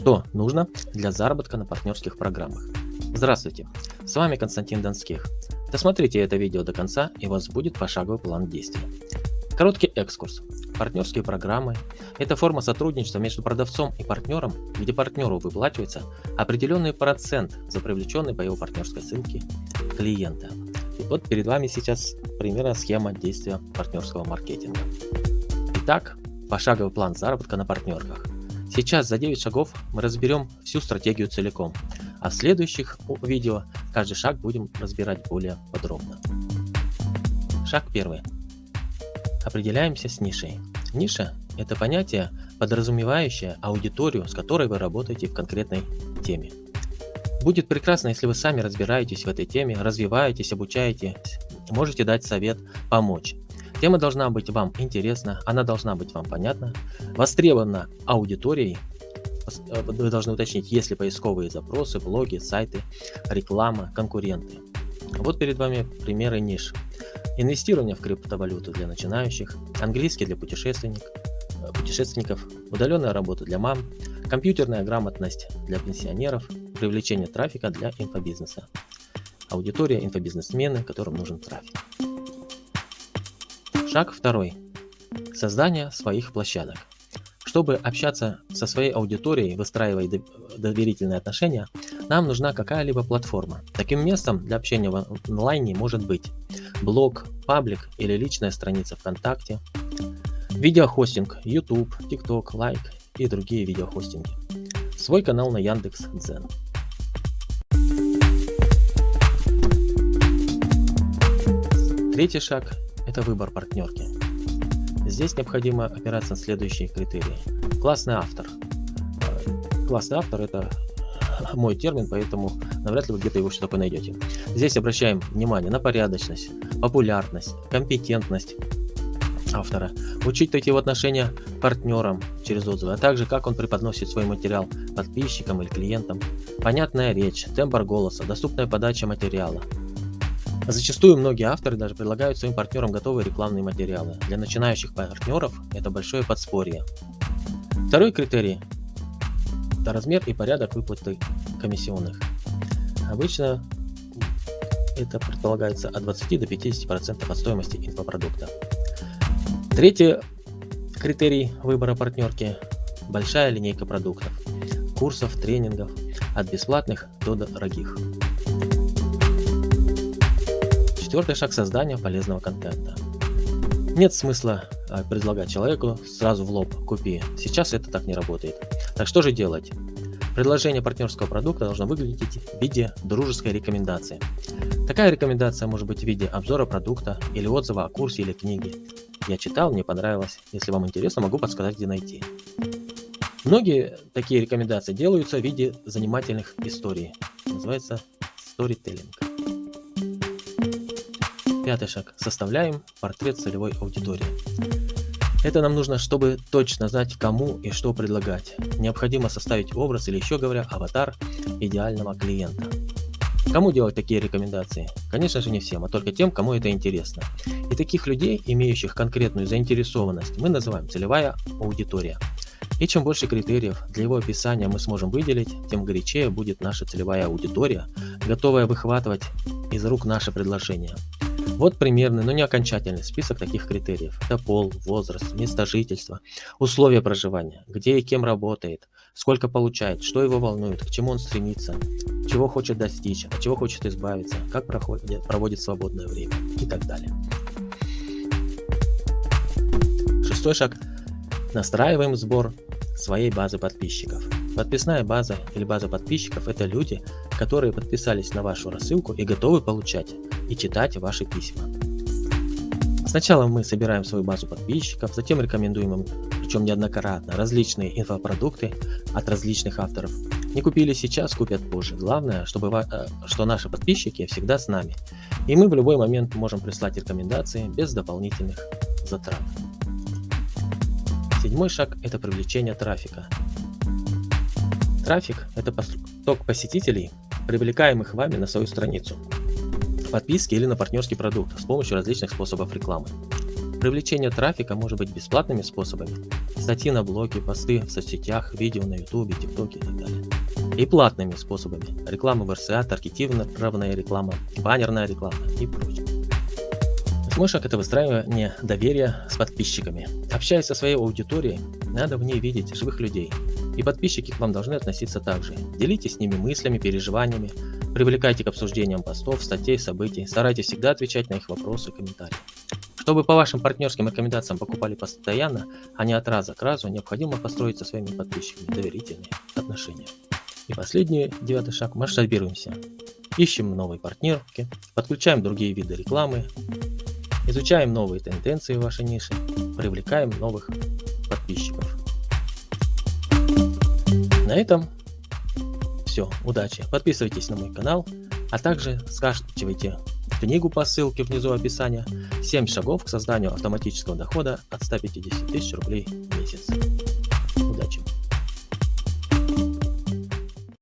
Что нужно для заработка на партнерских программах? Здравствуйте, с вами Константин Донских. Досмотрите это видео до конца и у вас будет пошаговый план действий. Короткий экскурс. Партнерские программы – это форма сотрудничества между продавцом и партнером, где партнеру выплачивается определенный процент за привлеченный по его партнерской ссылке клиента. И вот перед вами сейчас примерно схема действия партнерского маркетинга. Итак, пошаговый план заработка на партнерках. Сейчас за 9 шагов мы разберем всю стратегию целиком, а в следующих видео каждый шаг будем разбирать более подробно. Шаг первый. Определяемся с нишей. Ниша – это понятие, подразумевающее аудиторию, с которой вы работаете в конкретной теме. Будет прекрасно, если вы сами разбираетесь в этой теме, развиваетесь, обучаетесь, можете дать совет, помочь. Тема должна быть вам интересна, она должна быть вам понятна, востребована аудиторией. Э, вы должны уточнить, есть ли поисковые запросы, блоги, сайты, реклама, конкуренты. Вот перед вами примеры ниш. Инвестирование в криптовалюту для начинающих, английский для путешественников, э, путешественников, удаленная работа для мам, компьютерная грамотность для пенсионеров, привлечение трафика для инфобизнеса. Аудитория инфобизнесмены, которым нужен трафик. Шаг второй. Создание своих площадок. Чтобы общаться со своей аудиторией, выстраивая доверительные отношения, нам нужна какая-либо платформа. Таким местом для общения в онлайне может быть блог, паблик или личная страница ВКонтакте, видеохостинг, YouTube, TikTok, Like и другие видеохостинги. Свой канал на Яндекс Дзен. Третий шаг это выбор партнерки. Здесь необходимо опираться на следующие критерии. Классный автор. Классный автор это мой термин, поэтому навряд ли вы где-то его такое найдете. Здесь обращаем внимание на порядочность, популярность, компетентность автора, учитывать его отношения партнерам через отзывы, а также как он преподносит свой материал подписчикам или клиентам, понятная речь, тембр голоса, доступная подача материала, Зачастую многие авторы даже предлагают своим партнерам готовые рекламные материалы. Для начинающих партнеров это большое подспорье. Второй критерий – это размер и порядок выплаты комиссионных. Обычно это предполагается от 20 до 50% от стоимости инфопродукта. Третий критерий выбора партнерки – большая линейка продуктов, курсов, тренингов, от бесплатных до дорогих. Четвертый шаг создания полезного контента. Нет смысла а, предлагать человеку сразу в лоб «купи». Сейчас это так не работает. Так что же делать? Предложение партнерского продукта должно выглядеть в виде дружеской рекомендации. Такая рекомендация может быть в виде обзора продукта или отзыва о курсе или книге. Я читал, мне понравилось. Если вам интересно, могу подсказать, где найти. Многие такие рекомендации делаются в виде занимательных историй. Называется storytelling. Пятый шаг. Составляем портрет целевой аудитории. Это нам нужно, чтобы точно знать, кому и что предлагать. Необходимо составить образ или еще говоря, аватар идеального клиента. Кому делать такие рекомендации? Конечно же не всем, а только тем, кому это интересно. И таких людей, имеющих конкретную заинтересованность, мы называем целевая аудитория. И чем больше критериев для его описания мы сможем выделить, тем горячее будет наша целевая аудитория, готовая выхватывать из рук наше предложение. Вот примерный, но не окончательный список таких критериев. Это пол, возраст, место жительства, условия проживания, где и кем работает, сколько получает, что его волнует, к чему он стремится, чего хочет достичь, от чего хочет избавиться, как проходит, проводит свободное время и так далее. Шестой шаг. Настраиваем сбор своей базы подписчиков. Подписная база или база подписчиков – это люди, которые подписались на вашу рассылку и готовы получать и читать ваши письма. Сначала мы собираем свою базу подписчиков, затем рекомендуем им, причем неоднократно, различные инфопродукты от различных авторов. Не купили сейчас, купят позже. Главное, чтобы, э, что наши подписчики всегда с нами. И мы в любой момент можем прислать рекомендации без дополнительных затрат. Седьмой шаг – это привлечение трафика. Трафик – это поток посетителей, привлекаемых вами на свою страницу подписки или на партнерский продукт с помощью различных способов рекламы. Привлечение трафика может быть бесплатными способами. Статьи на блоге, посты в соцсетях, видео на ютубе, тиктоке и так далее. И платными способами. Реклама в РСА, таргетированная реклама, баннерная реклама и прочее. Шаг это выстраивание доверия с подписчиками. Общаясь со своей аудиторией, надо в ней видеть живых людей. И подписчики к вам должны относиться так же. Делитесь с ними мыслями, переживаниями, привлекайте к обсуждениям постов, статей, событий, старайтесь всегда отвечать на их вопросы и комментарии. Чтобы по вашим партнерским рекомендациям покупали постоянно, а не от раза к разу, необходимо построить со своими подписчиками доверительные отношения. И последний, девятый шаг, масштабируемся. Ищем новые партнерки, подключаем другие виды рекламы, изучаем новые тенденции в вашей нише, привлекаем новых подписчиков. На этом все, удачи. Подписывайтесь на мой канал, а также скачивайте книгу по ссылке внизу описания 7 шагов к созданию автоматического дохода от 150 тысяч рублей в месяц.